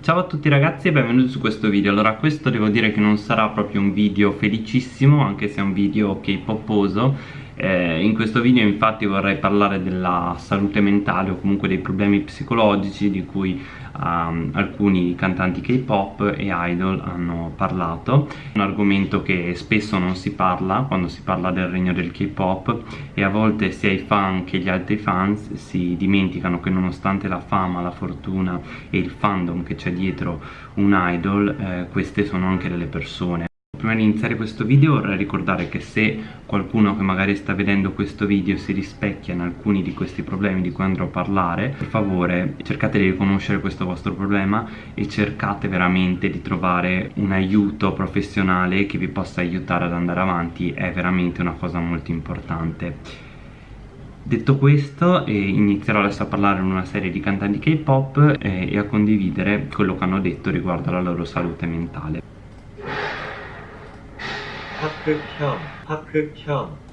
Ciao a tutti ragazzi e benvenuti su questo video. Allora questo devo dire che non sarà proprio un video felicissimo Anche se è un video k-poposo eh, in questo video infatti vorrei parlare della salute mentale o comunque dei problemi psicologici di cui um, alcuni cantanti K-pop e idol hanno parlato. Un argomento che spesso non si parla quando si parla del regno del K-pop e a volte sia i fan che gli altri fans si dimenticano che nonostante la fama, la fortuna e il fandom che c'è dietro un idol eh, queste sono anche delle persone Prima di iniziare questo video vorrei ricordare che se qualcuno che magari sta vedendo questo video si rispecchia in alcuni di questi problemi di cui andrò a parlare per favore cercate di riconoscere questo vostro problema e cercate veramente di trovare un aiuto professionale che vi possa aiutare ad andare avanti. È veramente una cosa molto importante. Detto questo eh, inizierò adesso a parlare in una serie di cantanti K-pop eh, e a condividere quello che hanno detto riguardo alla loro salute mentale Park Park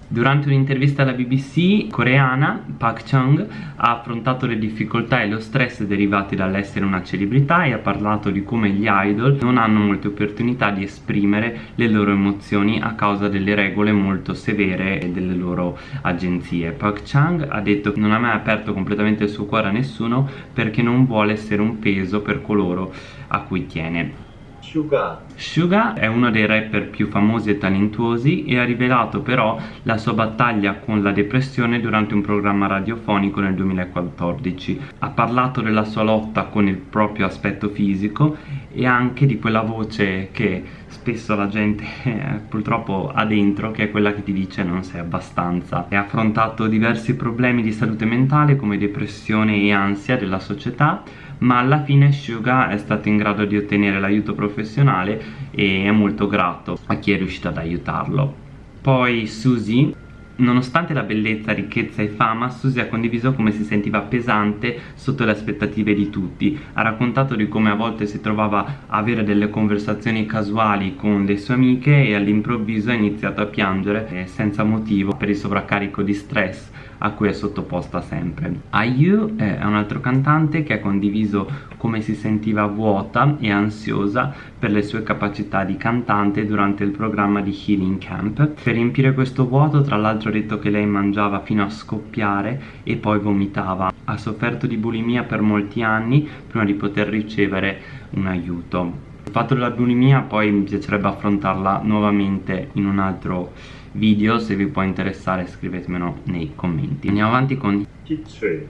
Durante un'intervista alla BBC coreana, Park Chung ha affrontato le difficoltà e lo stress derivati dall'essere una celebrità e ha parlato di come gli idol non hanno molte opportunità di esprimere le loro emozioni a causa delle regole molto severe delle loro agenzie. Park Chung ha detto che non ha mai aperto completamente il suo cuore a nessuno perché non vuole essere un peso per coloro a cui tiene. Suga. Suga è uno dei rapper più famosi e talentuosi e ha rivelato però la sua battaglia con la depressione durante un programma radiofonico nel 2014. Ha parlato della sua lotta con il proprio aspetto fisico e anche di quella voce che spesso la gente eh, purtroppo ha dentro che è quella che ti dice non sei abbastanza ha affrontato diversi problemi di salute mentale come depressione e ansia della società ma alla fine Suga è stato in grado di ottenere l'aiuto professionale e è molto grato a chi è riuscito ad aiutarlo. Poi Suzy Nonostante la bellezza, ricchezza e fama, Susie ha condiviso come si sentiva pesante sotto le aspettative di tutti. Ha raccontato di come a volte si trovava a avere delle conversazioni casuali con le sue amiche e all'improvviso ha iniziato a piangere eh, senza motivo per il sovraccarico di stress a cui è sottoposta sempre. IU è un altro cantante che ha condiviso come si sentiva vuota e ansiosa per le sue capacità di cantante durante il programma di Healing Camp. Per riempire questo vuoto tra l'altro ha detto che lei mangiava fino a scoppiare e poi vomitava. Ha sofferto di bulimia per molti anni prima di poter ricevere un aiuto. Il fatto della bulimia poi mi piacerebbe affrontarla nuovamente in un altro video se vi può interessare scrivetemelo nei commenti andiamo avanti con Hitchway.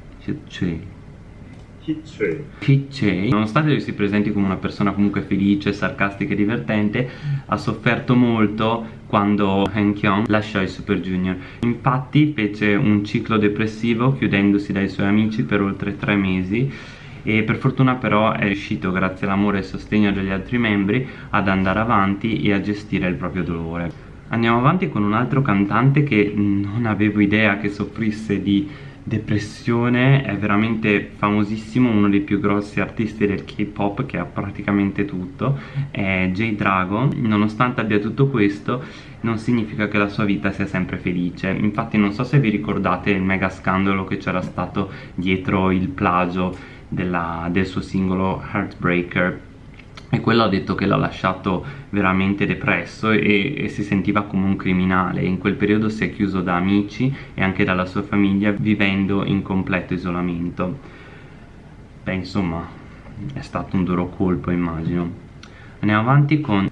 Hitchway nonostante lui si presenti come una persona comunque felice, sarcastica e divertente ha sofferto molto quando Han Kyung lasciò i Super Junior. Infatti fece un ciclo depressivo chiudendosi dai suoi amici per oltre tre mesi e per fortuna però è riuscito grazie all'amore e sostegno degli altri membri ad andare avanti e a gestire il proprio dolore. Andiamo avanti con un altro cantante che non avevo idea che soffrisse di depressione, è veramente famosissimo, uno dei più grossi artisti del K-pop che ha praticamente tutto, è J-Dragon, nonostante abbia tutto questo non significa che la sua vita sia sempre felice, infatti non so se vi ricordate il mega scandalo che c'era stato dietro il plagio della, del suo singolo Heartbreaker e quello ha detto che l'ha lasciato veramente depresso e, e, si sentiva come un criminale. In quel periodo si è chiuso da amici e anche dalla sua famiglia vivendo in completo isolamento. Beh insomma è stato un duro colpo immagino. Andiamo avanti con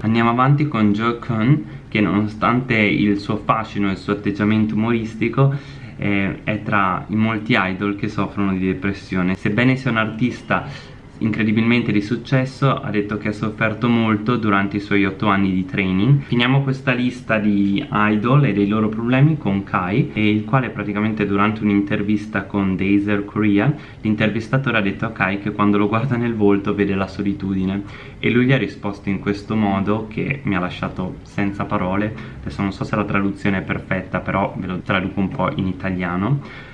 Andiamo avanti con Jo Kun che nonostante il suo fascino e il suo atteggiamento umoristico eh, è tra i molti idol che soffrono di depressione. Sebbene sia un artista incredibilmente di successo ha detto che ha sofferto molto durante i suoi 8 anni di training. Finiamo questa lista di idol e dei loro problemi con Kai il quale praticamente durante un'intervista con Dazer Korea l'intervistatore ha detto a Kai che quando lo guarda nel volto vede la solitudine. E lui gli ha risposto in questo modo che mi ha lasciato senza parole. Adesso non so se la traduzione è perfetta però ve lo traduco un po' in italiano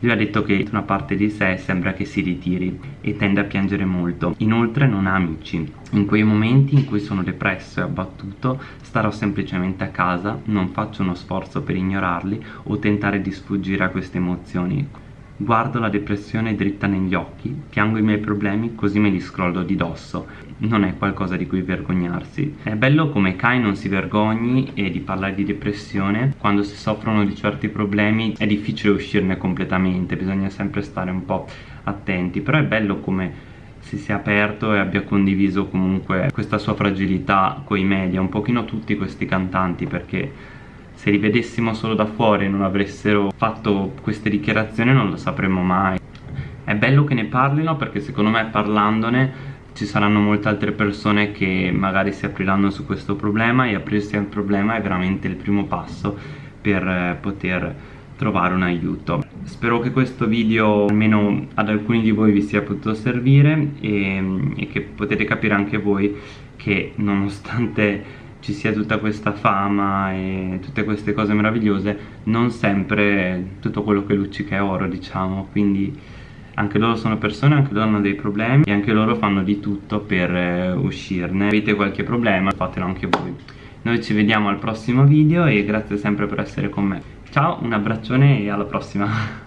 lui ha detto che una parte di sé sembra che si ritiri e tende a piangere molto. Inoltre non ha amici. In quei momenti in cui sono depresso e abbattuto starò semplicemente a casa, non faccio uno sforzo per ignorarli o tentare di sfuggire a queste emozioni. Guardo la depressione dritta negli occhi, piango i miei problemi così me li scrollo di dosso. Non è qualcosa di cui vergognarsi. È bello come Kai non si vergogni e di parlare di depressione. Quando si soffrono di certi problemi è difficile uscirne completamente, bisogna sempre stare un po' attenti. Però è bello come si sia aperto e abbia condiviso comunque questa sua fragilità coi media, un pochino tutti questi cantanti perché se li vedessimo solo da fuori e non avessero fatto queste dichiarazioni non lo sapremmo mai. È bello che ne parlino perché secondo me parlandone ci saranno molte altre persone che magari si apriranno su questo problema e aprirsi al problema è veramente il primo passo per eh, poter trovare un aiuto. Spero che questo video almeno ad alcuni di voi vi sia potuto servire e, e che potete capire anche voi che nonostante ci sia tutta questa fama e tutte queste cose meravigliose non sempre tutto quello che luccica è oro diciamo. Quindi anche loro sono persone, anche loro hanno dei problemi e anche loro fanno di tutto per eh, uscirne. Avete qualche problema fatelo anche voi. Noi ci vediamo al prossimo video e grazie sempre per essere con me. Ciao, un abbraccione e alla prossima